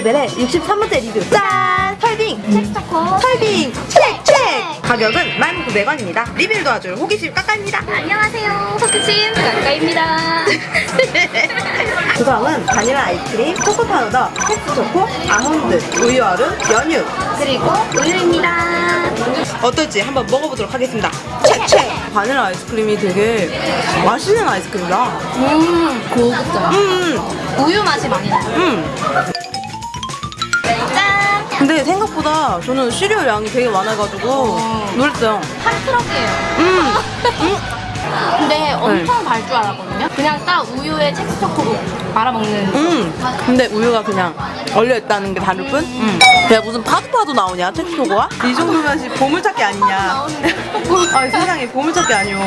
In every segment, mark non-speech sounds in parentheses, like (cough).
레벨의 63번째 리뷰 짠! 설빙! 첵스초코 설빙! 첵스! 첵스! 가격은 1,900원입니다 리뷰를 도와줄 호기심 까까입니다 안녕하세요 호기심 까까입니다 (laughs) 구성은 바닐라 아이스크림, 초코 파우더, 첵스 초코, 아몬드, 우유 얼음, 연유 그리고 우유입니다 어떨지 한번 먹어보도록 하겠습니다 책! 책! 바닐라 아이스크림이 되게 맛있는 아이스크림이다 음 고급져 음! 우유 맛이 많이 나요 음! 짠! 근데 생각보다 저는 시리얼 양이 되게 많아가지고 놀랐어요 한 트럭이에요 음! 음! 근데 엄청 달줄 알았거든요 그냥 딱 우유에 첵스초코 말아먹는 음. 근데 우유가 그냥 얼려 있다는 게 다를 뿐. 음. 야 무슨 파도파도 나오냐 첵스초코가? (laughs) 이 정도면 씨 보물찾기 아니냐? (laughs) 아 세상에 보물찾기 아니오.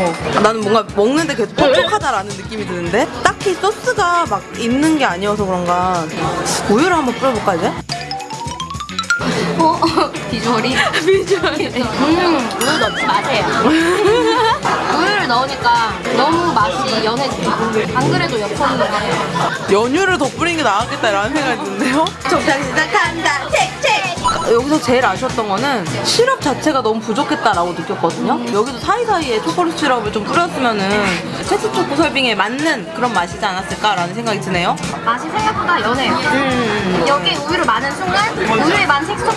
나는 뭔가 먹는데 계속 퍽퍽하다라는 느낌이 드는데 딱히 소스가 막 있는 게 아니어서 그런가 우유를 한번 뿌려볼까 이제? 어? 비주얼이? (laughs) 비주얼이. 음 우유 넣지 마세요 우유를 넣으니까 너무 맛이 연해져요 안 그래도 엽서는 거예요 연유를 더 뿌리는 게 나았겠다 라는 생각이 드는데요? 정상 시작한다 책책 여기서 제일 아쉬웠던 거는 시럽 자체가 너무 부족했다라고 느꼈거든요 여기도 사이사이에 초콜릿 시럽을 좀 뿌렸으면은 첵스초코 설빙에 맞는 그런 맛이지 않았을까라는 생각이 드네요 맛이 생각보다 연해요 음. 여기 우유를 마는 순간 우유에 만 첵스초코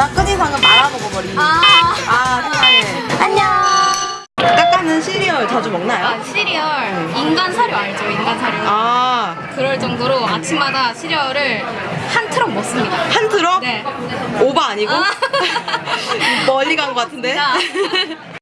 나 끝인상은 말아 먹어버린 아, 아 세상에 안녕 까까는 시리얼 자주 먹나요? 아, 시리얼 인간 사료 알죠? 인간 사료 아, 그럴 정도로 아침마다 시리얼을 한 트럭 먹습니다 한 트럭? 네 오바 아니고? 아. (laughs) 멀리 간 것 같은데? 진짜. (laughs)